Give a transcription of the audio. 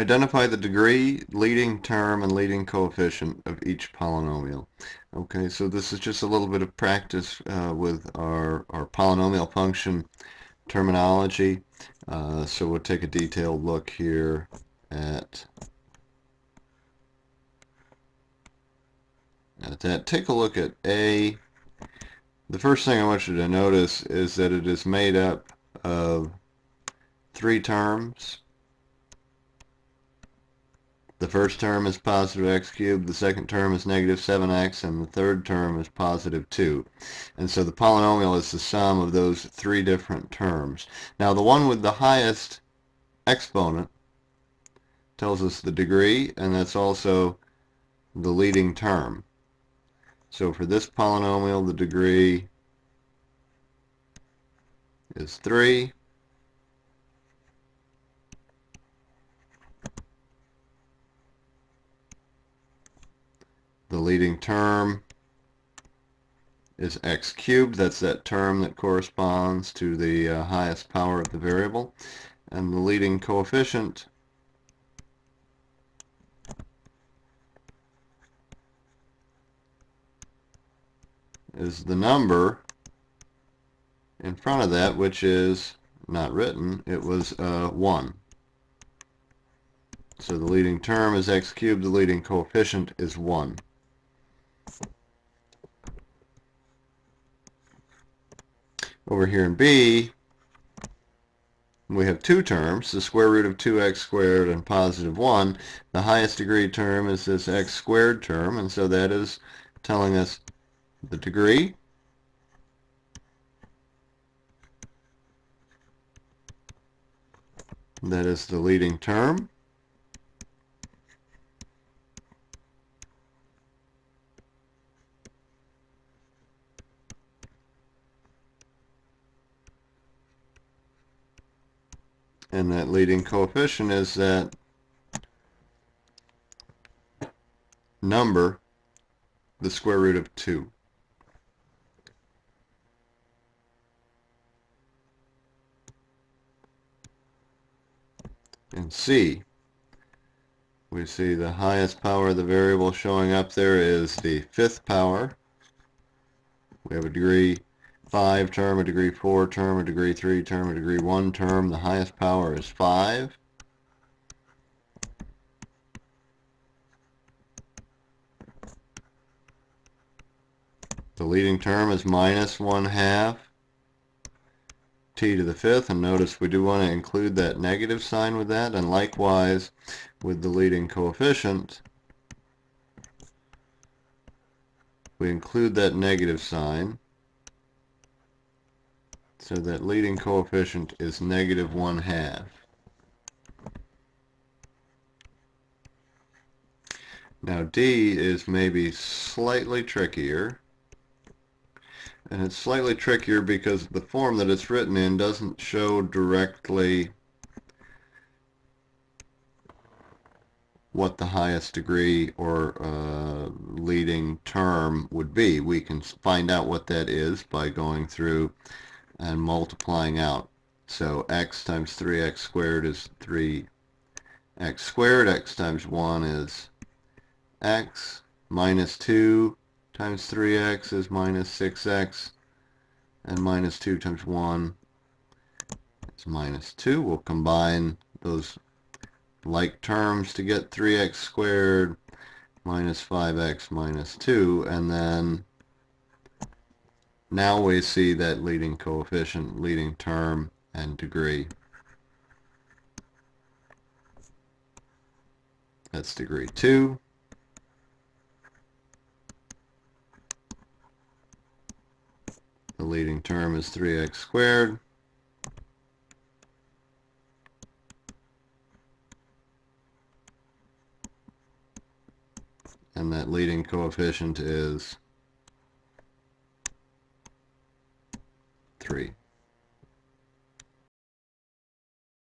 Identify the degree, leading term, and leading coefficient of each polynomial. Okay, so this is just a little bit of practice uh, with our, our polynomial function terminology. Uh, so we'll take a detailed look here at, at that. Take a look at A. The first thing I want you to notice is that it is made up of three terms. The first term is positive x cubed, the second term is negative 7x, and the third term is positive 2. And so the polynomial is the sum of those three different terms. Now the one with the highest exponent tells us the degree, and that's also the leading term. So for this polynomial, the degree is 3. Leading term is x cubed. That's that term that corresponds to the uh, highest power of the variable. And the leading coefficient is the number in front of that, which is not written. It was uh, 1. So the leading term is x cubed. The leading coefficient is 1. Over here in B, we have two terms, the square root of 2x squared and positive 1. The highest degree term is this x squared term, and so that is telling us the degree. That is the leading term. And that leading coefficient is that number, the square root of 2. In C, we see the highest power of the variable showing up there is the fifth power. We have a degree 5 term, a degree 4 term, a degree 3 term, a degree 1 term. The highest power is 5. The leading term is minus 1 half t to the fifth and notice we do want to include that negative sign with that and likewise with the leading coefficient we include that negative sign so that leading coefficient is negative one half. Now D is maybe slightly trickier. And it's slightly trickier because the form that it's written in doesn't show directly what the highest degree or uh, leading term would be. We can find out what that is by going through and multiplying out. So x times 3x squared is 3x squared. x times 1 is x. Minus 2 times 3x is minus 6x. And minus 2 times 1 is minus 2. We'll combine those like terms to get 3x squared minus 5x minus 2. And then now we see that leading coefficient, leading term, and degree. That's degree 2. The leading term is 3x squared. And that leading coefficient is 3.